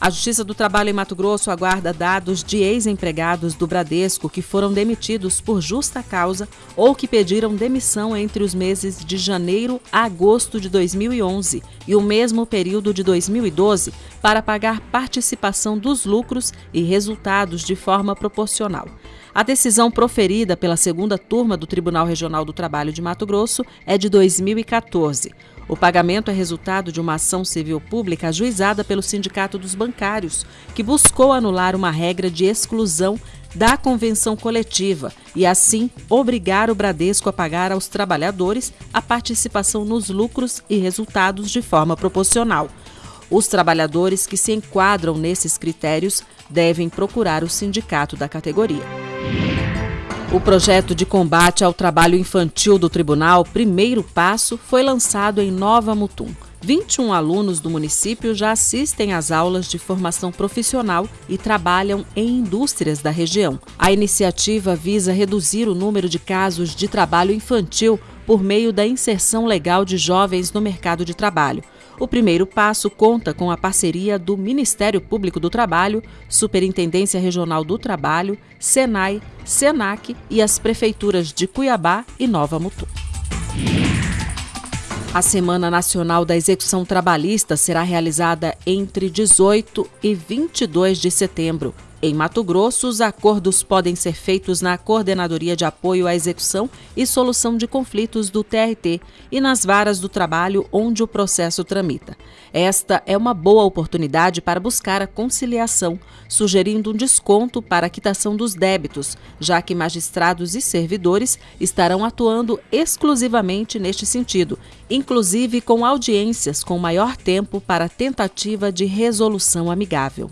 A Justiça do Trabalho em Mato Grosso aguarda dados de ex-empregados do Bradesco que foram demitidos por justa causa ou que pediram demissão entre os meses de janeiro a agosto de 2011 e o mesmo período de 2012 para pagar participação dos lucros e resultados de forma proporcional. A decisão proferida pela segunda turma do Tribunal Regional do Trabalho de Mato Grosso é de 2014. O pagamento é resultado de uma ação civil pública ajuizada pelo Sindicato dos Bancários, que buscou anular uma regra de exclusão da convenção coletiva e, assim, obrigar o Bradesco a pagar aos trabalhadores a participação nos lucros e resultados de forma proporcional. Os trabalhadores que se enquadram nesses critérios devem procurar o sindicato da categoria. O projeto de combate ao trabalho infantil do tribunal, primeiro passo, foi lançado em Nova Mutum. 21 alunos do município já assistem às aulas de formação profissional e trabalham em indústrias da região. A iniciativa visa reduzir o número de casos de trabalho infantil por meio da inserção legal de jovens no mercado de trabalho. O primeiro passo conta com a parceria do Ministério Público do Trabalho, Superintendência Regional do Trabalho, Senai, Senac e as prefeituras de Cuiabá e Nova Mutum. A Semana Nacional da Execução Trabalhista será realizada entre 18 e 22 de setembro. Em Mato Grosso, os acordos podem ser feitos na Coordenadoria de Apoio à Execução e Solução de Conflitos do TRT e nas varas do trabalho onde o processo tramita. Esta é uma boa oportunidade para buscar a conciliação, sugerindo um desconto para a quitação dos débitos, já que magistrados e servidores estarão atuando exclusivamente neste sentido, inclusive com audiências com maior tempo para tentativa de resolução amigável.